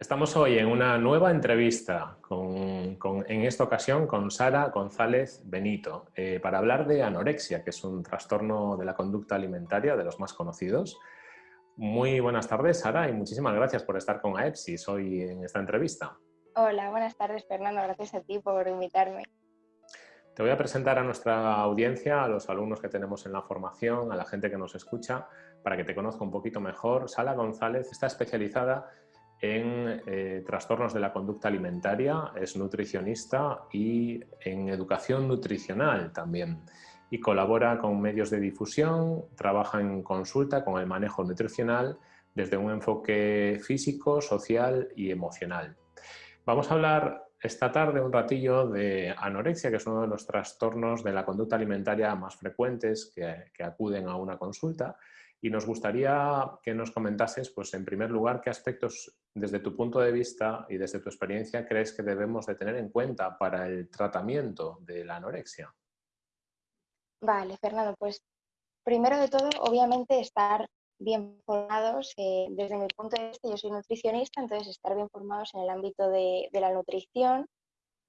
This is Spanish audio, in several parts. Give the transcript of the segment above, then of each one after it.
Estamos hoy en una nueva entrevista, en esta ocasión con Sara González Benito, eh, para hablar de anorexia, que es un trastorno de la conducta alimentaria de los más conocidos. Muy buenas tardes, Sara, y muchísimas gracias por estar con AEPSIS hoy en esta entrevista. Hola, buenas tardes, Fernando. Gracias a ti por invitarme. Te voy a presentar a nuestra audiencia, a los alumnos que tenemos en la formación, a la gente que nos escucha, para que te conozca un poquito mejor. Sara González está especializada en eh, trastornos de la conducta alimentaria, es nutricionista y en educación nutricional también. Y colabora con medios de difusión, trabaja en consulta con el manejo nutricional desde un enfoque físico, social y emocional. Vamos a hablar esta tarde un ratillo de anorexia, que es uno de los trastornos de la conducta alimentaria más frecuentes que acuden a una consulta y nos gustaría que nos comentases, pues en primer lugar, qué aspectos desde tu punto de vista y desde tu experiencia crees que debemos de tener en cuenta para el tratamiento de la anorexia. Vale, Fernando, pues primero de todo, obviamente, estar bien formados. Eh, desde mi punto de vista, yo soy nutricionista, entonces estar bien formados en el ámbito de, la nutrición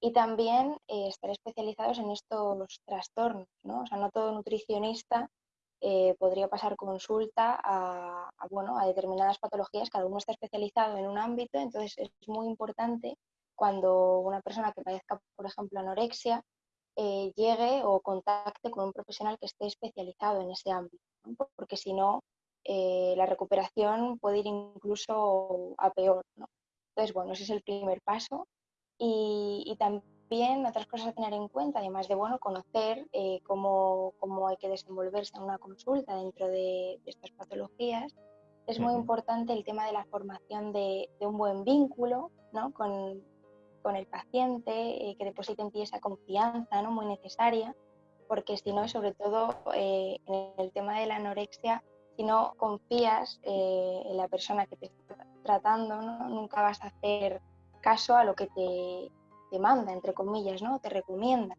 y también eh, estar especializados en estos trastornos, ¿no? O sea, no todo nutricionista eh, podría pasar consulta a, bueno, a determinadas patologías, cada uno está especializado en un ámbito, entonces es muy importante cuando una persona que padezca, por ejemplo, anorexia, eh, llegue o contacte con un profesional que esté especializado en ese ámbito, porque si no, eh, la recuperación puede ir incluso a peor. Entonces, bueno, ese es el primer paso. Y, y también también otras cosas a tener en cuenta, además de bueno, conocer eh, cómo, cómo, hay que desenvolverse en una consulta dentro de, estas patologías, es muy importante el tema de la formación de, de un buen vínculo ¿no? con, con, el paciente, eh, que deposite en ti esa confianza ¿no? muy necesaria, porque si no, sobre todo eh, en el tema de la anorexia, si no confías en la persona que te está tratando, ¿no? nunca vas a hacer caso a lo que te te manda, entre comillas, ¿no? Te recomienda.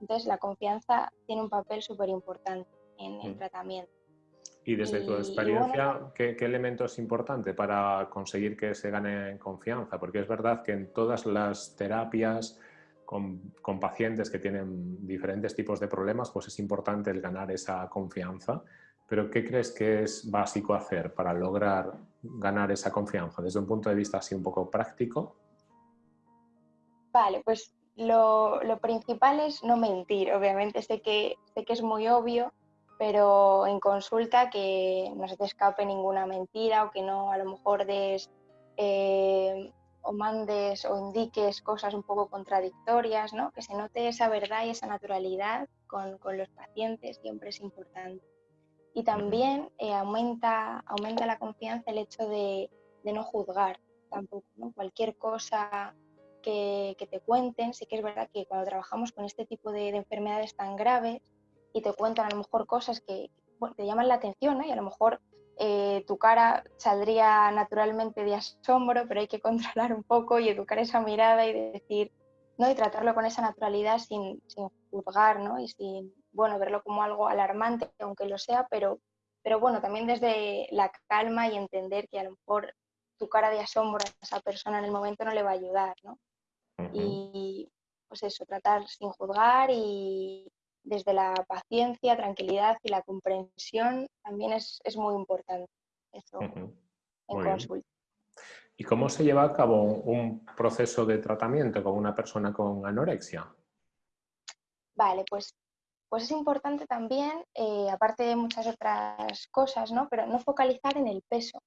Entonces, la confianza tiene un papel súper importante en el mm. tratamiento. Y desde tu experiencia, ¿qué, elemento es importante para conseguir que se gane confianza? Porque es verdad que en todas las terapias con, con, pacientes que tienen diferentes tipos de problemas, pues es importante el ganar esa confianza. Pero ¿qué crees que es básico hacer para lograr ganar esa confianza desde un punto de vista así un poco práctico? Vale, pues lo, principal es no mentir. Obviamente sé que, sé que es muy obvio, pero en consulta que no se te escape ninguna mentira o que no a lo mejor des eh, o mandes o indiques cosas un poco contradictorias, ¿no? que se note esa verdad y esa naturalidad con, los pacientes siempre es importante. Y también eh, aumenta, aumenta la confianza el hecho de, de no juzgar tampoco. ¿no? Cualquier cosa que, te cuenten. Sí que es verdad que cuando trabajamos con este tipo de, enfermedades tan graves y te cuentan a lo mejor cosas que te llaman la atención y a lo mejor eh, tu cara saldría naturalmente de asombro, pero hay que controlar un poco y educar esa mirada y decir, ¿no? y tratarlo con esa naturalidad sin, sin juzgar ¿no? y sin bueno, verlo como algo alarmante, aunque lo sea, pero, pero bueno, también desde la calma y entender que a lo mejor tu cara de asombro a esa persona en el momento no le va a ayudar, ¿no? Y pues eso, tratar sin juzgar y desde la paciencia, tranquilidad y la comprensión también es, muy importante eso en consulta. ¿Y cómo se lleva a cabo un proceso de tratamiento con una persona con anorexia? Vale, pues, pues es importante también, eh, aparte de muchas otras cosas, ¿no? pero no focalizar en el peso.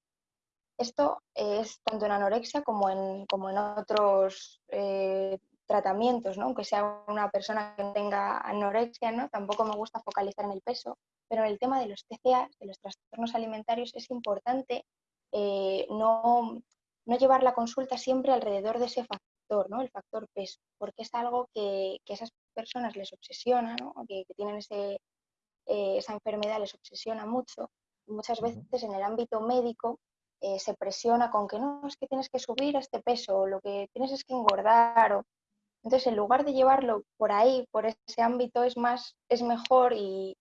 Esto es tanto en anorexia como en, como en otros eh, tratamientos, ¿no? aunque sea una persona que tenga anorexia, ¿no? tampoco me gusta focalizar en el peso, pero en el tema de los TCA, de los trastornos alimentarios, es importante eh, no, llevar la consulta siempre alrededor de ese factor, ¿no? el factor peso, porque es algo que, a esas personas les obsesiona, ¿no? que, tienen ese, eh, esa enfermedad les obsesiona mucho. Muchas veces en el ámbito médico eh, se presiona con que no, es que tienes que subir este peso, o lo que tienes es que engordar. O... Entonces, en lugar de llevarlo por ahí, por ese ámbito, es más, es mejor y,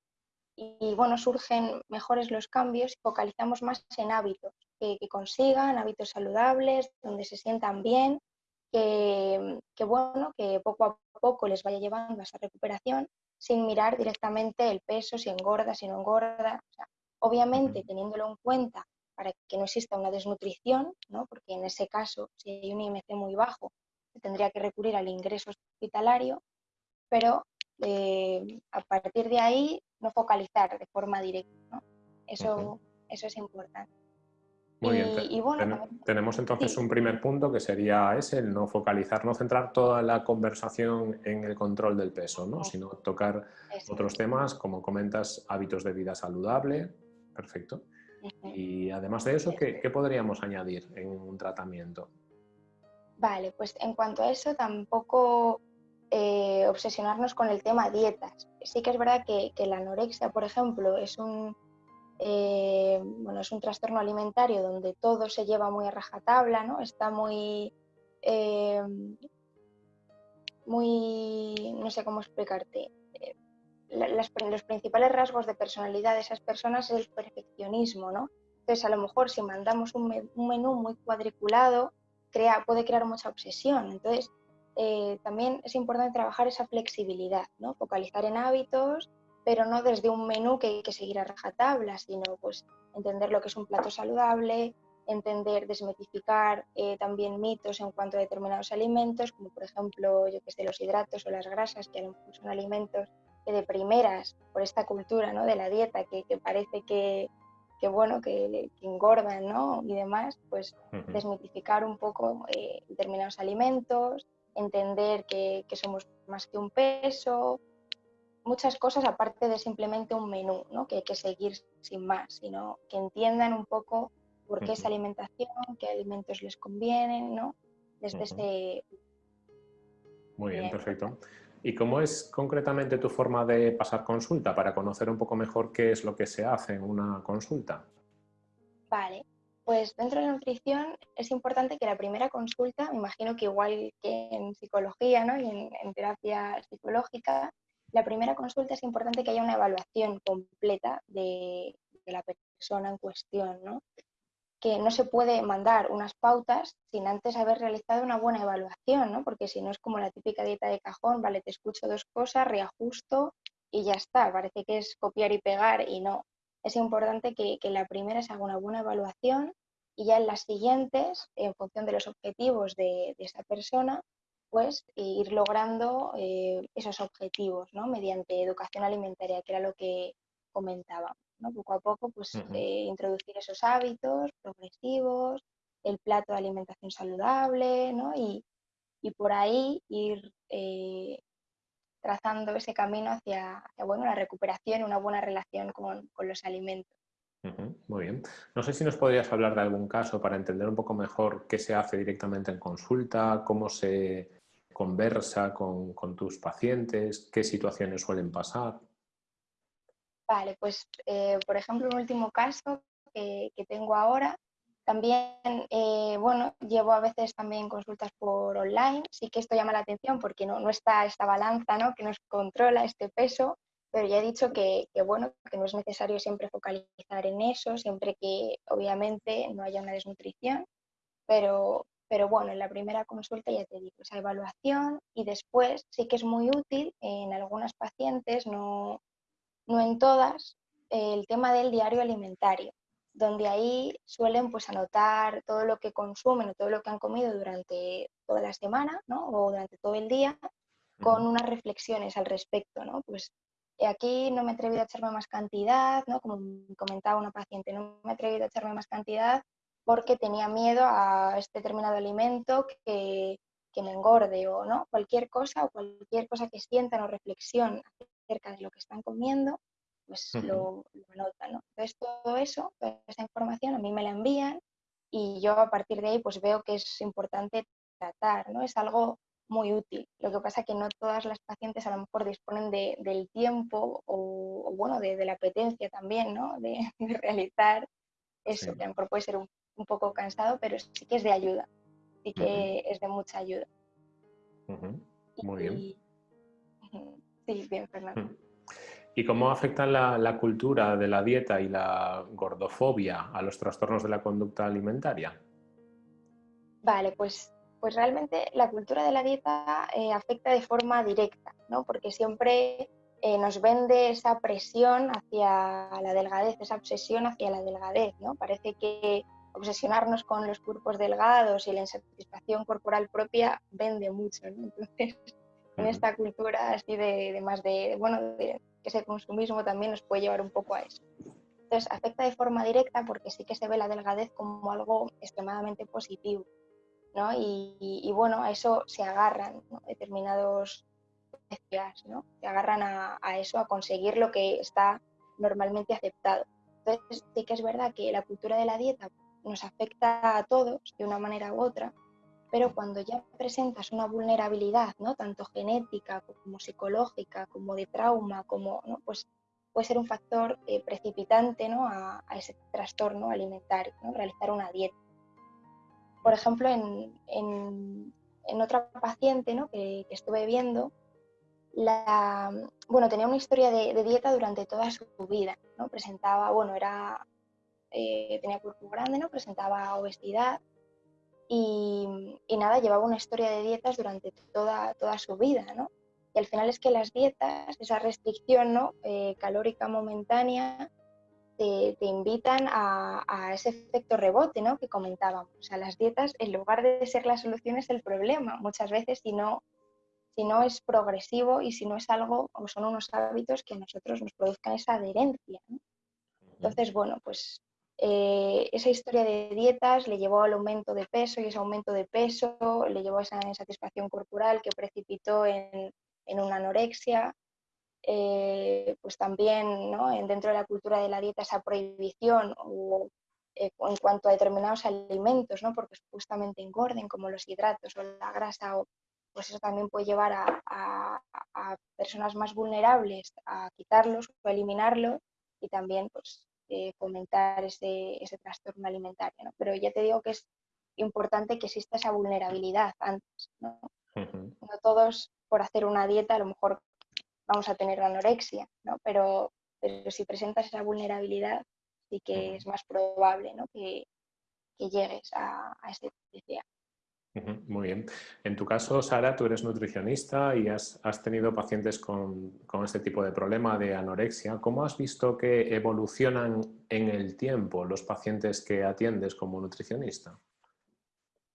y, bueno, surgen mejores los cambios y focalizamos más en hábitos que, consigan, hábitos saludables, donde se sientan bien, que, bueno, que poco a poco les vaya llevando a esa recuperación sin mirar directamente el peso, si engorda, si no engorda. obviamente, teniéndolo en cuenta para que no exista una desnutrición, ¿no? porque en ese caso, si hay un IMC muy bajo, se tendría que recurrir al ingreso hospitalario, pero eh, a partir de ahí no focalizar de forma directa. ¿no? Eso, eso es importante. Muy bien, tenemos entonces un primer punto que sería ese, el no focalizar, no centrar toda la conversación en el control del peso, ¿no? sino tocar otros temas, como comentas, hábitos de vida saludable, perfecto. Y además de eso, ¿qué, ¿qué, podríamos añadir en un tratamiento? Vale, pues en cuanto a eso, tampoco eh, obsesionarnos con el tema dietas. Sí que es verdad que, la anorexia, por ejemplo, es un, eh, bueno, es un trastorno alimentario donde todo se lleva muy a rajatabla, ¿no? Está muy, eh, muy, no sé cómo explicarte. Los principales rasgos de personalidad de esas personas es el perfeccionismo, ¿no? Entonces, a lo mejor si mandamos un, menú muy cuadriculado, crea, puede crear mucha obsesión. Entonces, eh, también es importante trabajar esa flexibilidad, ¿no? focalizar en hábitos, pero no desde un menú que hay que seguir a rajatabla, sino pues entender lo que es un plato saludable, entender, desmitificar eh, también mitos en cuanto a determinados alimentos, como por ejemplo, yo que sé, los hidratos o las grasas, que son alimentos que de primeras, por esta cultura ¿no? de la dieta, que, parece que, bueno, que, engordan ¿no? y demás, pues desmitificar un poco eh, determinados alimentos, entender que, somos más que un peso, muchas cosas aparte de simplemente un menú, ¿no? que hay que seguir sin más, sino que entiendan un poco por qué es alimentación, qué alimentos les convienen, ¿no? Desde ese... Muy bien, perfecto. ¿Y cómo es concretamente tu forma de pasar consulta para conocer un poco mejor qué es lo que se hace en una consulta? Vale, pues dentro de la nutrición es importante que la primera consulta, me imagino que igual que en psicología ¿no? y en, terapia psicológica, la primera consulta es importante que haya una evaluación completa de, la persona en cuestión, ¿no? Que no se puede mandar unas pautas sin antes haber realizado una buena evaluación, ¿no? porque si no es como la típica dieta de cajón, vale, te escucho dos cosas, reajusto y ya está, parece que es copiar y pegar y no. Es importante que, la primera haga una buena evaluación y ya en las siguientes, en función de los objetivos de, esa persona, pues ir logrando eh, esos objetivos ¿no? mediante educación alimentaria, que era lo que comentaba. ¿No? Poco a poco, pues eh, introducir esos hábitos progresivos, el plato de alimentación saludable ¿no? y, por ahí ir eh, trazando ese camino hacia, bueno, la recuperación, una buena relación con los alimentos. Muy bien. No sé si nos podrías hablar de algún caso para entender un poco mejor qué se hace directamente en consulta, cómo se conversa con, tus pacientes, qué situaciones suelen pasar. Vale, pues eh, por ejemplo, un último caso que, tengo ahora, también, eh, bueno, llevo a veces también consultas por online, sí que esto llama la atención porque no, no está esta balanza ¿no? que nos controla este peso, pero ya he dicho que, bueno, que no es necesario siempre focalizar en eso, siempre que obviamente no haya una desnutrición, pero, pero bueno, en la primera consulta ya te digo, esa evaluación y después sí que es muy útil en algunas pacientes, no, no en todas, el tema del diario alimentario, donde ahí suelen pues anotar todo lo que consumen o todo lo que han comido durante toda la semana ¿no? o durante todo el día con unas reflexiones al respecto, ¿no? Pues aquí no me he atrevido a echarme más cantidad, ¿no? como comentaba una paciente, no me he atrevido a echarme más cantidad porque tenía miedo a este determinado alimento que, me engorde o no, cualquier cosa o cualquier cosa que sientan o reflexión acerca de lo que están comiendo, pues lo, anotan. ¿no? Entonces todo eso, toda esa información a mí me la envían y yo a partir de ahí pues veo que es importante tratar, ¿no? Es algo muy útil. Lo que pasa es que no todas las pacientes a lo mejor disponen del tiempo o, bueno, de, la apetencia también, ¿no? De, realizar eso, que a lo mejor puede ser un, poco cansado, pero sí que es de ayuda, sí que es de mucha ayuda. Muy bien. Sí, bien, Fernando. ¿Y cómo afecta la, cultura de la dieta y la gordofobia a los trastornos de la conducta alimentaria? Vale, pues, pues realmente la cultura de la dieta eh, afecta de forma directa, ¿no? Porque siempre eh, nos vende esa presión hacia la delgadez, esa obsesión hacia la delgadez, ¿no? Parece que obsesionarnos con los cuerpos delgados y la insatisfacción corporal propia vende mucho, Entonces, en esta cultura así de, más de, bueno, de, que ese consumismo también nos puede llevar un poco a eso. Entonces, afecta de forma directa porque sí que se ve la delgadez como algo extremadamente positivo, ¿no? Y, bueno, a eso se agarran determinados ¿no? Se agarran a, eso, a conseguir lo que está normalmente aceptado. Entonces, sí que es verdad que la cultura de la dieta nos afecta a todos de una manera u otra, pero cuando ya presentas una vulnerabilidad, ¿no? tanto genética como psicológica, como de trauma, como, ¿no? pues puede ser un factor eh, precipitante ¿no? a, ese trastorno alimentario, ¿no? realizar una dieta. Por ejemplo, en, en, otra paciente ¿no? que, estuve viendo, la, bueno, tenía una historia de, dieta durante toda su vida, ¿no? presentaba, bueno, era, eh, tenía cuerpo grande, ¿no? presentaba obesidad, y, nada, llevaba una historia de dietas durante toda, toda su vida, ¿no? Y al final es que las dietas, esa restricción ¿no? Eh, calórica momentánea, te, invitan a, ese efecto rebote ¿no? que comentábamos. O sea, las dietas, en lugar de ser la solución, es el problema muchas veces si no, si no es progresivo y si no es algo o son unos hábitos que a nosotros nos produzcan esa adherencia. Entonces, bueno, pues eh, esa historia de dietas le llevó al aumento de peso y ese aumento de peso le llevó a esa insatisfacción corporal que precipitó en, una anorexia. Eh, pues también ¿no? dentro de la cultura de la dieta esa prohibición o, eh, en cuanto a determinados alimentos, ¿no? porque supuestamente engorden, como los hidratos o la grasa, o, pues eso también puede llevar a, a personas más vulnerables a quitarlos o eliminarlo y también pues, eh, fomentar ese, ese, trastorno alimentario. ¿no? Pero ya te digo que es importante que exista esa vulnerabilidad antes. ¿no? no todos por hacer una dieta a lo mejor vamos a tener anorexia, ¿no? pero, pero si presentas esa vulnerabilidad sí que es más probable ¿no? que, que llegues a, a ese TCA. Muy bien. En tu caso, Sara, tú eres nutricionista y has, tenido pacientes con, este tipo de problema de anorexia. ¿Cómo has visto que evolucionan en el tiempo los pacientes que atiendes como nutricionista?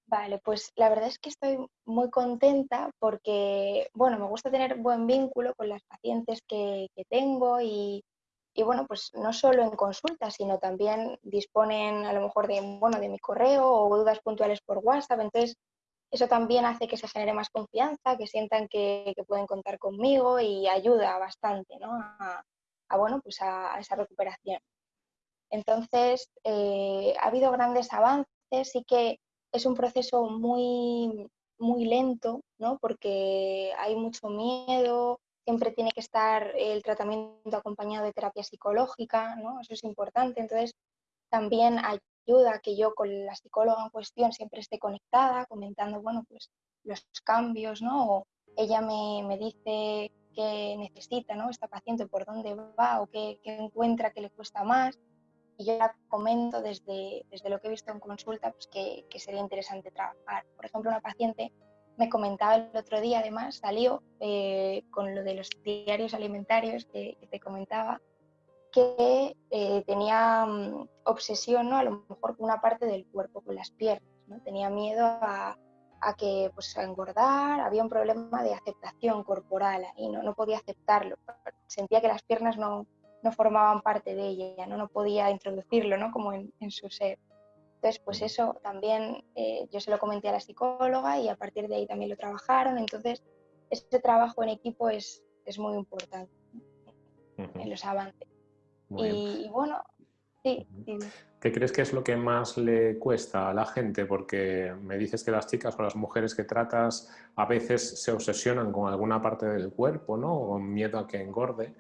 Vale, pues la verdad es que estoy muy contenta porque, bueno, me gusta tener buen vínculo con las pacientes que, tengo y, y, bueno, pues no solo en consulta, sino también disponen a lo mejor de, bueno, de mi correo o dudas puntuales por WhatsApp. Entonces, eso también hace que se genere más confianza, que sientan que, pueden contar conmigo y ayuda bastante ¿no? a, bueno, pues a, esa recuperación. Entonces, eh, ha habido grandes avances, sí que es un proceso muy, muy lento, ¿no? porque hay mucho miedo, siempre tiene que estar el tratamiento acompañado de terapia psicológica, ¿no? eso es importante. Entonces, también ayuda que yo con la psicóloga en cuestión siempre esté conectada, comentando, bueno, pues los cambios, ¿no? O ella me, me dice qué necesita, ¿no? Esta paciente, por dónde va o qué, qué, encuentra que le cuesta más. Y yo la comento desde, desde lo que he visto en consulta, pues que, que sería interesante trabajar. Por ejemplo, una paciente me comentaba el otro día, además, salió eh, con lo de los diarios alimentarios que, que te comentaba, que eh, tenía mm, obsesión, ¿no? a lo mejor con una parte del cuerpo, con las piernas. ¿no? Tenía miedo a, que pues, a engordar, había un problema de aceptación corporal y no, no podía aceptarlo. Sentía que las piernas no, no formaban parte de ella, no, no podía introducirlo ¿no? como en, su ser. Entonces, pues eso también eh, yo se lo comenté a la psicóloga y a partir de ahí también lo trabajaron. Entonces, ese trabajo en equipo es, es muy importante en los avances y, bueno, sí, ¿Qué crees que es lo que más le cuesta a la gente? Porque me dices que las chicas o las mujeres que tratas a veces se obsesionan con alguna parte del cuerpo, ¿no? O con miedo a que engorde.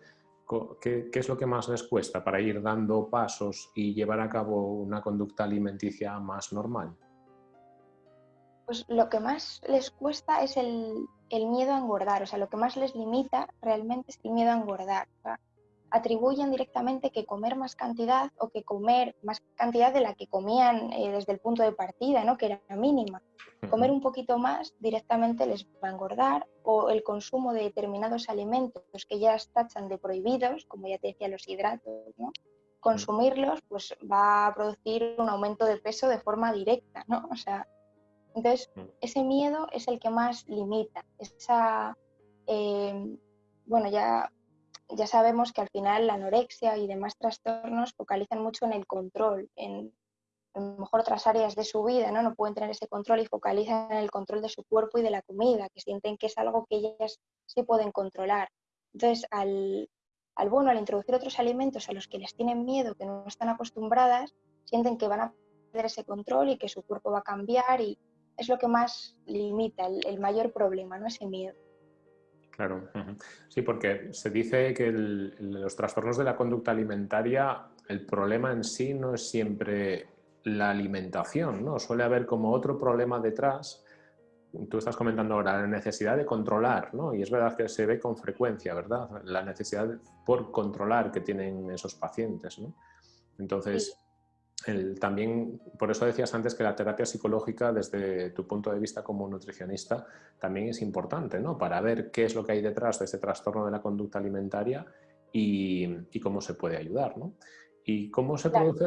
¿Qué, ¿Qué, es lo que más les cuesta para ir dando pasos y llevar a cabo una conducta alimenticia más normal? Pues lo que más les cuesta es el miedo a engordar, o sea, lo que más les limita realmente es el miedo a engordar atribuyen directamente que comer más cantidad o que comer más cantidad de la que comían eh, desde el punto de partida, ¿no? que era mínima. Comer un poquito más directamente les va a engordar o el consumo de determinados alimentos que ya tachan de prohibidos, como ya te decía los hidratos, ¿no? consumirlos pues va a producir un aumento de peso de forma directa, ¿no? O sea, entonces ese miedo es el que más limita, esa, eh, bueno, ya ya sabemos que al final la anorexia y demás trastornos focalizan mucho en el control, en a lo mejor otras áreas de su vida, ¿no? No pueden tener ese control y focalizan en el control de su cuerpo y de la comida, que sienten que es algo que ellas sí pueden controlar. Entonces, al, al bueno, al introducir otros alimentos a los que les tienen miedo, que no están acostumbradas, sienten que van a perder ese control y que su cuerpo va a cambiar y es lo que más limita, el, el mayor problema, ¿no? Ese miedo. Claro, sí, porque se dice que los trastornos de la conducta alimentaria, el problema en sí no es siempre la alimentación, ¿no? Suele haber como otro problema detrás. Tú estás comentando ahora la necesidad de controlar, ¿no? Y es verdad que se ve con frecuencia, ¿verdad? La necesidad por controlar que tienen esos pacientes, ¿no? Entonces, también, por eso decías antes que la terapia psicológica, desde tu punto de vista como nutricionista, también es importante, ¿no? Para ver qué es lo que hay detrás de ese trastorno de la conducta alimentaria y, cómo se puede ayudar, ¿no? ¿Y cómo se produce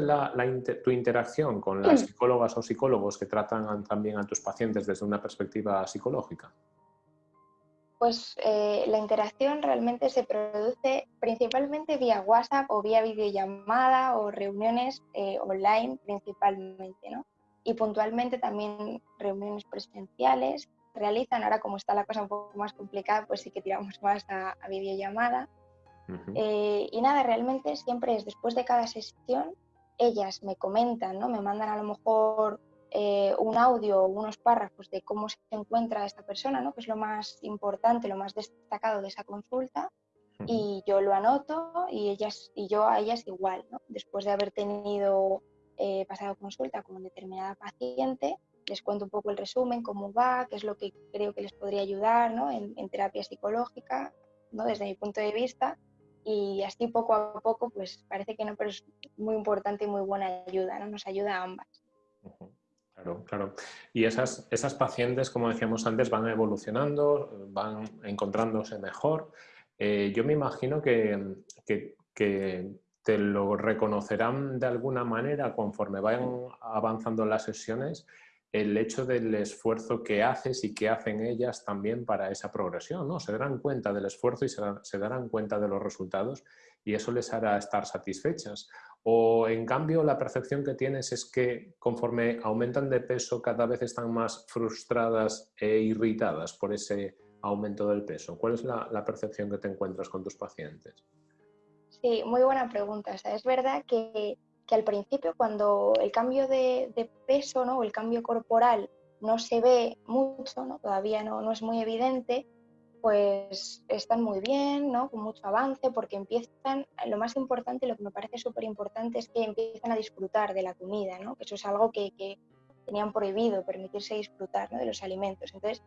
tu interacción con las psicólogas o psicólogos que tratan también a tus pacientes desde una perspectiva psicológica? Pues eh, la interacción realmente se produce principalmente vía WhatsApp o vía videollamada o reuniones eh, online principalmente, ¿no? Y puntualmente también reuniones presenciales. Realizan, ahora como está la cosa un poco más complicada, pues sí que tiramos más a, videollamada. Eh, y nada, realmente siempre es después de cada sesión, ellas me comentan, ¿no? Me mandan a lo mejor eh, un audio o unos párrafos de cómo se encuentra esta persona, ¿no? que es lo más importante, lo más destacado de esa consulta, y yo lo anoto y, ellas, y yo a ellas igual, ¿no? después de haber tenido eh, pasado consulta con determinada paciente, les cuento un poco el resumen, cómo va, qué es lo que creo que les podría ayudar ¿no? en, terapia psicológica, ¿no? desde mi punto de vista, y así poco a poco, pues parece que no, pero es muy importante y muy buena ayuda, ¿no? nos ayuda a ambas. Claro, claro. Y esas, esas pacientes, como decíamos antes, van evolucionando, van encontrándose mejor. Eh, yo me imagino que, te lo reconocerán de alguna manera conforme vayan avanzando las sesiones el hecho del esfuerzo que haces y que hacen ellas también para esa progresión, ¿no? Se darán cuenta del esfuerzo y se darán cuenta de los resultados y eso les hará estar satisfechas. O en cambio la percepción que tienes es que conforme aumentan de peso cada vez están más frustradas e irritadas por ese aumento del peso. ¿Cuál es la, percepción que te encuentras con tus pacientes? Sí, muy buena pregunta. es verdad que, al principio cuando el cambio de, peso ¿no? o el cambio corporal no se ve mucho, ¿no? todavía no, no es muy evidente, pues están muy bien, ¿no? con mucho avance, porque empiezan, lo más importante, lo que me parece súper importante es que empiezan a disfrutar de la comida, ¿no? que eso es algo que, tenían prohibido, permitirse disfrutar de los alimentos. Entonces,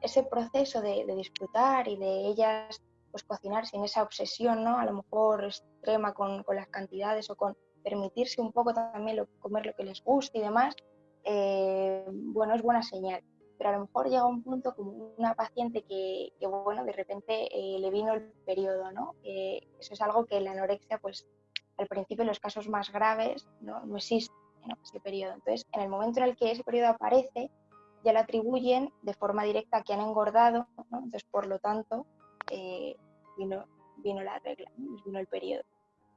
ese proceso de, disfrutar y de ellas pues cocinar sin esa obsesión, ¿no? a lo mejor extrema con, las cantidades o con permitirse un poco también comer lo que les gusta y demás, eh, bueno, es buena señal pero a lo mejor llega un punto como una paciente que, bueno, de repente eh, le vino el periodo, ¿no? eso es algo que la anorexia, pues al principio en los casos más graves no, no existe ese periodo. Entonces, en el momento en el que ese periodo aparece, ya lo atribuyen de forma directa a que han engordado, ¿no? entonces por lo tanto eh, vino, vino la regla, vino el periodo.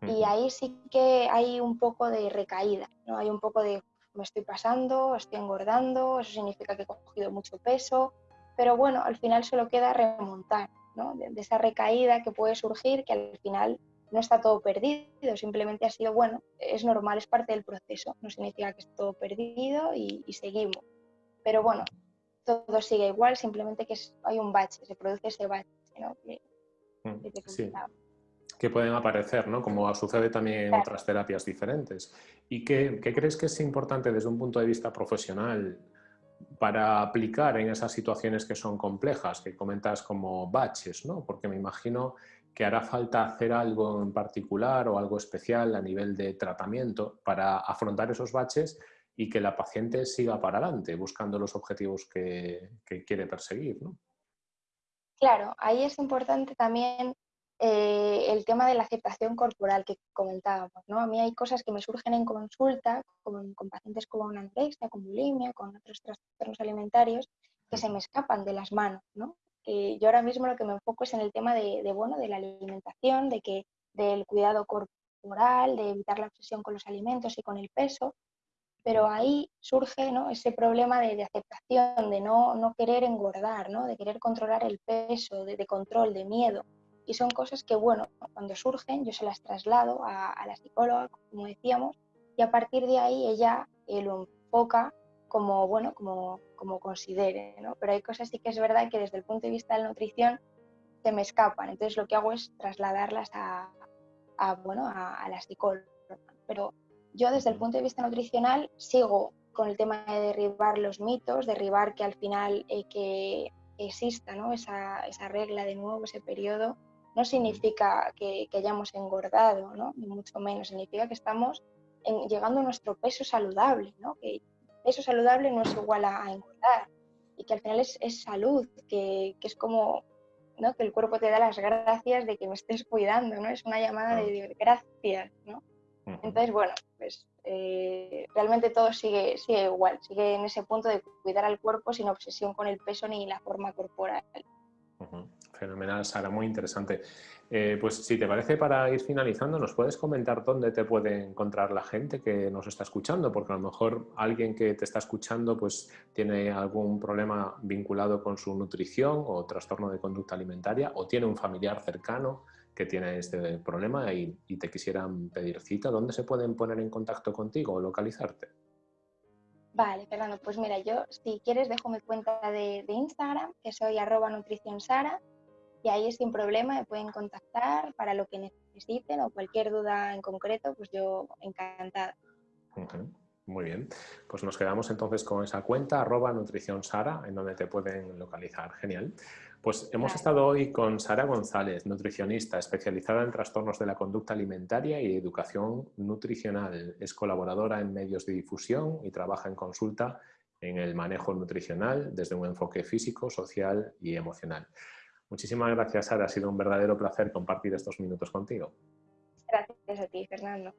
Y ahí sí que hay un poco de recaída, ¿no? hay un poco de me estoy pasando, estoy engordando, eso significa que he cogido mucho peso, pero bueno, al final solo queda remontar, ¿no? de, esa recaída que puede surgir, que al final no está todo perdido, simplemente ha sido, bueno, es normal, es parte del proceso, no significa que esté todo perdido y, seguimos. Pero bueno, todo sigue igual, simplemente que hay un bache, se produce ese bache, ¿no? Mm, que pueden aparecer, ¿no? como sucede también en otras terapias diferentes. ¿Y qué, crees que es importante desde un punto de vista profesional para aplicar en esas situaciones que son complejas, que comentas como baches? ¿no? Porque me imagino que hará falta hacer algo en particular o algo especial a nivel de tratamiento para afrontar esos baches y que la paciente siga para adelante buscando los objetivos que, quiere perseguir. ¿no? Claro, ahí es importante también eh, el tema de la aceptación corporal que comentábamos. ¿no? A mí hay cosas que me surgen en consulta con, pacientes con anorexia, con bulimia, con otros trastornos alimentarios que se me escapan de las manos. ¿no? yo ahora mismo lo que me enfoco es en el tema de, bueno, de la alimentación, de que, del cuidado corporal, de evitar la obsesión con los alimentos y con el peso, pero ahí surge ¿no? ese problema de, aceptación, de no, no, querer engordar, ¿no? de querer controlar el peso, de, control, de miedo. Y son cosas que, bueno, cuando surgen yo se las traslado a, la psicóloga, como decíamos, y a partir de ahí ella eh, lo enfoca como, bueno, como, como considere, ¿no? Pero hay cosas sí que es verdad que desde el punto de vista de la nutrición se me escapan. Entonces lo que hago es trasladarlas a, a bueno, a, la psicóloga. Pero yo desde el punto de vista nutricional sigo con el tema de derribar los mitos, derribar que al final eh, que exista ¿no? esa, esa regla de nuevo, ese periodo, no significa que, hayamos engordado, ¿no? ni mucho menos, significa que estamos llegando a nuestro peso saludable, ¿no? que peso saludable no es igual a, engordar y que al final es, es salud, que, que, es como ¿no? que el cuerpo te da las gracias de que me estés cuidando, ¿no? es una llamada de gracias. ¿no? Entonces, bueno, pues eh, realmente todo sigue, sigue igual, sigue en ese punto de cuidar al cuerpo sin obsesión con el peso ni la forma corporal. Fenomenal, Sara, muy interesante. Eh, pues si te parece, para ir finalizando, ¿nos puedes comentar dónde te puede encontrar la gente que nos está escuchando? Porque a lo mejor alguien que te está escuchando pues tiene algún problema vinculado con su nutrición o trastorno de conducta alimentaria o tiene un familiar cercano que tiene este problema y, te quisieran pedir cita. ¿Dónde se pueden poner en contacto contigo o localizarte? Vale, Fernando, pues mira, yo si quieres dejo mi cuenta de, de Instagram, que soy arroba nutricionsara y ahí sin problema me pueden contactar para lo que necesiten o cualquier duda en concreto, pues yo encantada. Muy bien, pues nos quedamos entonces con esa cuenta arroba nutrición Sara, en donde te pueden localizar. Genial. Pues hemos estado hoy con Sara González, nutricionista especializada en trastornos de la conducta alimentaria y educación nutricional. Es colaboradora en medios de difusión y trabaja en consulta en el manejo nutricional desde un enfoque físico, social y emocional. Muchísimas gracias, Sara. Ha sido un verdadero placer compartir estos minutos contigo. Gracias a ti, Fernando.